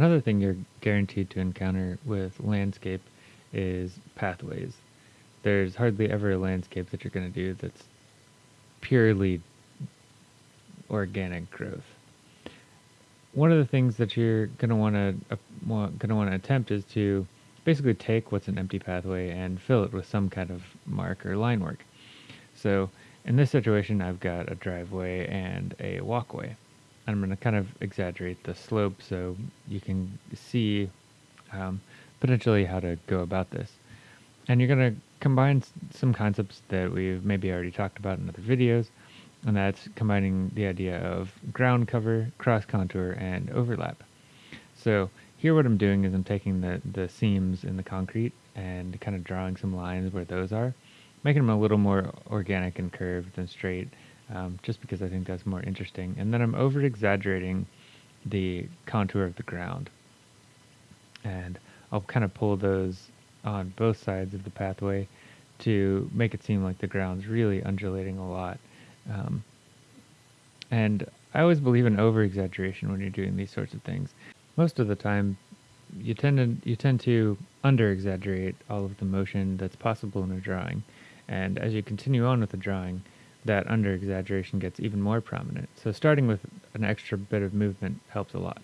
Another thing you're guaranteed to encounter with landscape is pathways. There's hardly ever a landscape that you're going to do that's purely organic growth. One of the things that you're going to want to uh, going to want to attempt is to basically take what's an empty pathway and fill it with some kind of mark or line work. So in this situation, I've got a driveway and a walkway. I'm going to kind of exaggerate the slope so you can see um, potentially how to go about this. And you're going to combine some concepts that we've maybe already talked about in other videos, and that's combining the idea of ground cover, cross contour, and overlap. So here what I'm doing is I'm taking the, the seams in the concrete and kind of drawing some lines where those are, making them a little more organic and curved than straight, um, just because I think that's more interesting. And then I'm over exaggerating the contour of the ground. And I'll kind of pull those on both sides of the pathway to make it seem like the ground's really undulating a lot. Um, and I always believe in over exaggeration when you're doing these sorts of things. Most of the time, you tend to you tend to under exaggerate all of the motion that's possible in a drawing, and as you continue on with the drawing, that under exaggeration gets even more prominent. So starting with an extra bit of movement helps a lot.